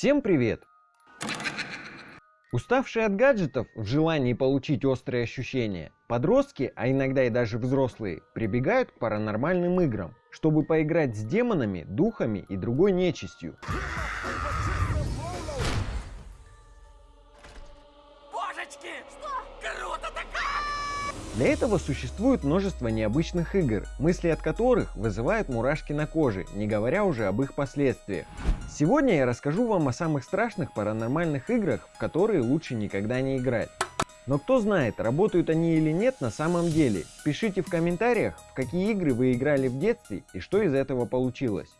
Всем привет! Уставшие от гаджетов в желании получить острые ощущения, подростки, а иногда и даже взрослые, прибегают к паранормальным играм, чтобы поиграть с демонами, духами и другой нечистью. Для этого существует множество необычных игр, мысли от которых вызывают мурашки на коже, не говоря уже об их последствиях. Сегодня я расскажу вам о самых страшных паранормальных играх, в которые лучше никогда не играть. Но кто знает, работают они или нет на самом деле. Пишите в комментариях, в какие игры вы играли в детстве и что из этого получилось.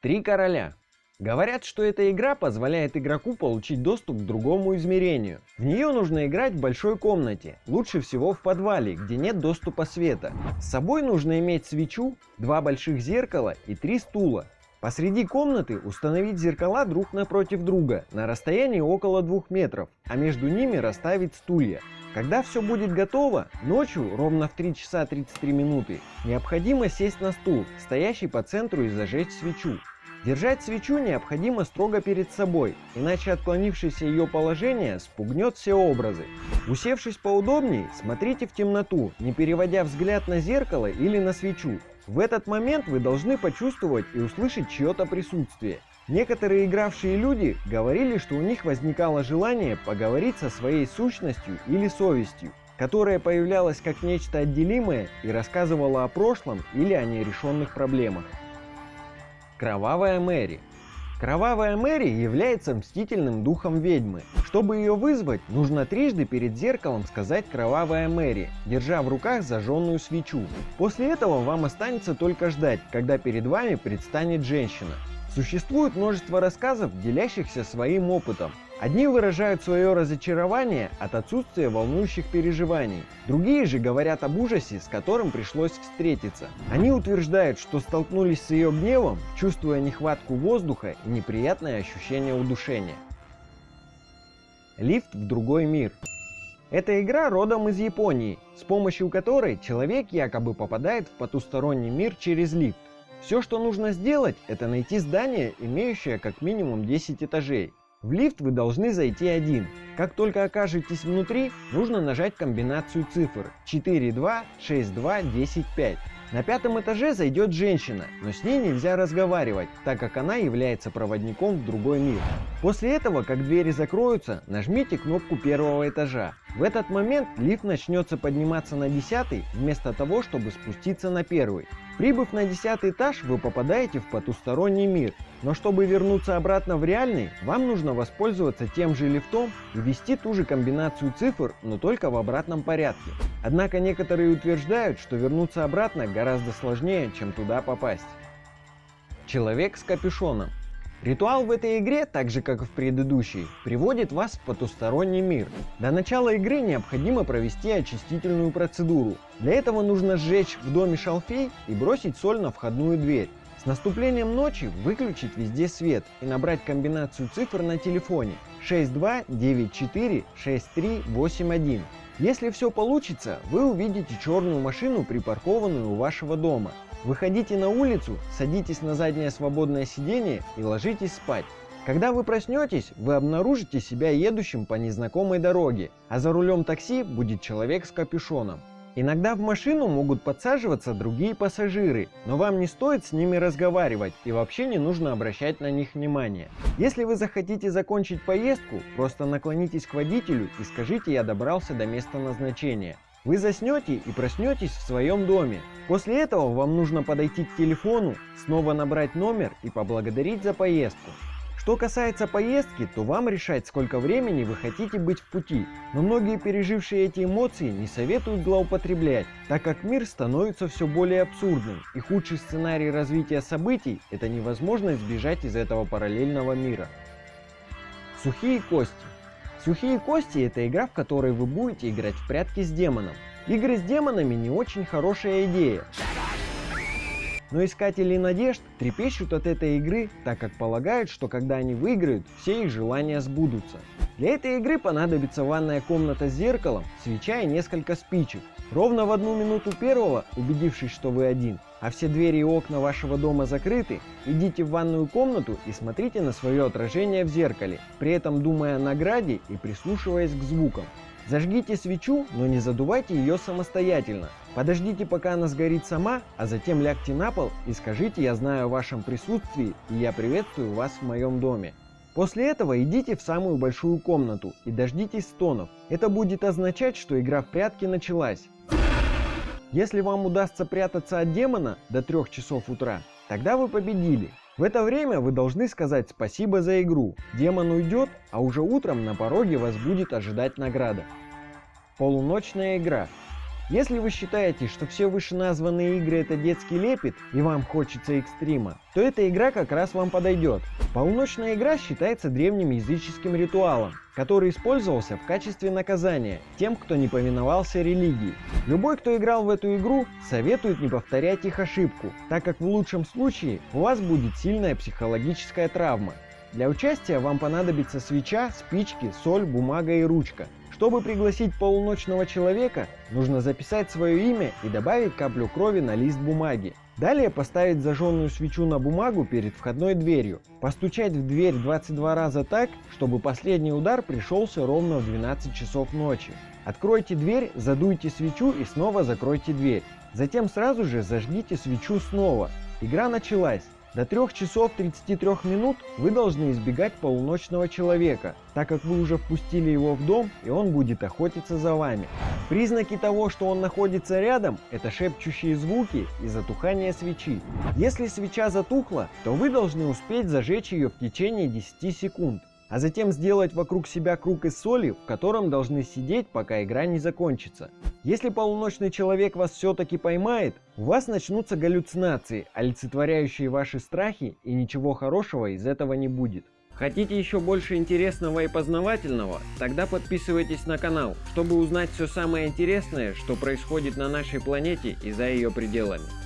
Три короля. Говорят, что эта игра позволяет игроку получить доступ к другому измерению. В нее нужно играть в большой комнате, лучше всего в подвале, где нет доступа света. С собой нужно иметь свечу, два больших зеркала и три стула. Посреди комнаты установить зеркала друг напротив друга на расстоянии около двух метров, а между ними расставить стулья. Когда все будет готово, ночью, ровно в 3 часа 33 минуты, необходимо сесть на стул, стоящий по центру и зажечь свечу. Держать свечу необходимо строго перед собой, иначе отклонившееся ее положение спугнет все образы. Усевшись поудобнее, смотрите в темноту, не переводя взгляд на зеркало или на свечу. В этот момент вы должны почувствовать и услышать чье-то присутствие. Некоторые игравшие люди говорили, что у них возникало желание поговорить со своей сущностью или совестью, которая появлялась как нечто отделимое и рассказывала о прошлом или о нерешенных проблемах. Кровавая Мэри. Кровавая Мэри является мстительным духом ведьмы. Чтобы ее вызвать, нужно трижды перед зеркалом сказать «Кровавая Мэри», держа в руках зажженную свечу. После этого вам останется только ждать, когда перед вами предстанет женщина. Существует множество рассказов, делящихся своим опытом. Одни выражают свое разочарование от отсутствия волнующих переживаний, другие же говорят об ужасе, с которым пришлось встретиться. Они утверждают, что столкнулись с ее гневом, чувствуя нехватку воздуха и неприятное ощущение удушения. Лифт в другой мир. Эта игра родом из Японии, с помощью которой человек якобы попадает в потусторонний мир через лифт. Все, что нужно сделать, это найти здание, имеющее как минимум 10 этажей. В лифт вы должны зайти один. Как только окажетесь внутри, нужно нажать комбинацию цифр 4, 2, 6, 2, 10, 5. На пятом этаже зайдет женщина, но с ней нельзя разговаривать, так как она является проводником в другой мир. После этого, как двери закроются, нажмите кнопку первого этажа. В этот момент лифт начнется подниматься на десятый, вместо того, чтобы спуститься на первый. Прибыв на десятый этаж, вы попадаете в потусторонний мир, но чтобы вернуться обратно в реальный, вам нужно воспользоваться тем же лифтом и ввести ту же комбинацию цифр, но только в обратном порядке. Однако некоторые утверждают, что вернуться обратно гораздо сложнее, чем туда попасть. Человек с капюшоном. Ритуал в этой игре, так же как и в предыдущей, приводит вас в потусторонний мир. До начала игры необходимо провести очистительную процедуру. Для этого нужно сжечь в доме шалфей и бросить соль на входную дверь. С наступлением ночи выключить везде свет и набрать комбинацию цифр на телефоне 62946381. Если все получится, вы увидите черную машину, припаркованную у вашего дома. Выходите на улицу, садитесь на заднее свободное сиденье и ложитесь спать. Когда вы проснетесь, вы обнаружите себя едущим по незнакомой дороге, а за рулем такси будет человек с капюшоном. Иногда в машину могут подсаживаться другие пассажиры, но вам не стоит с ними разговаривать и вообще не нужно обращать на них внимание. Если вы захотите закончить поездку, просто наклонитесь к водителю и скажите «я добрался до места назначения». Вы заснете и проснетесь в своем доме. После этого вам нужно подойти к телефону, снова набрать номер и поблагодарить за поездку. Что касается поездки, то вам решать, сколько времени вы хотите быть в пути. Но многие пережившие эти эмоции не советуют злоупотреблять, так как мир становится все более абсурдным, и худший сценарий развития событий – это невозможность сбежать из этого параллельного мира. Сухие кости. Сухие кости – это игра, в которой вы будете играть в прятки с демоном. Игры с демонами не очень хорошая идея. Но искатели надежд трепещут от этой игры, так как полагают, что когда они выиграют, все их желания сбудутся. Для этой игры понадобится ванная комната с зеркалом, свеча и несколько спичек. Ровно в одну минуту первого, убедившись, что вы один, а все двери и окна вашего дома закрыты, идите в ванную комнату и смотрите на свое отражение в зеркале, при этом думая о награде и прислушиваясь к звукам. Зажгите свечу, но не задувайте ее самостоятельно. Подождите, пока она сгорит сама, а затем лягте на пол и скажите «Я знаю о вашем присутствии и я приветствую вас в моем доме». После этого идите в самую большую комнату и дождитесь стонов. Это будет означать, что игра в прятки началась. Если вам удастся прятаться от демона до 3 часов утра, тогда вы победили. В это время вы должны сказать спасибо за игру. Демон уйдет, а уже утром на пороге вас будет ожидать награда. Полуночная игра. Если вы считаете, что все вышеназванные игры это детский лепет и вам хочется экстрима, то эта игра как раз вам подойдет. Полуночная игра считается древним языческим ритуалом, который использовался в качестве наказания тем, кто не повиновался религии. Любой, кто играл в эту игру, советует не повторять их ошибку, так как в лучшем случае у вас будет сильная психологическая травма. Для участия вам понадобится свеча, спички, соль, бумага и ручка. Чтобы пригласить полуночного человека, нужно записать свое имя и добавить каплю крови на лист бумаги. Далее поставить зажженную свечу на бумагу перед входной дверью. Постучать в дверь 22 раза так, чтобы последний удар пришелся ровно в 12 часов ночи. Откройте дверь, задуйте свечу и снова закройте дверь. Затем сразу же зажгите свечу снова. Игра началась. До 3 часов 33 минут вы должны избегать полуночного человека, так как вы уже впустили его в дом и он будет охотиться за вами. Признаки того, что он находится рядом, это шепчущие звуки и затухание свечи. Если свеча затухла, то вы должны успеть зажечь ее в течение 10 секунд а затем сделать вокруг себя круг из соли, в котором должны сидеть, пока игра не закончится. Если полуночный человек вас все-таки поймает, у вас начнутся галлюцинации, олицетворяющие ваши страхи, и ничего хорошего из этого не будет. Хотите еще больше интересного и познавательного? Тогда подписывайтесь на канал, чтобы узнать все самое интересное, что происходит на нашей планете и за ее пределами.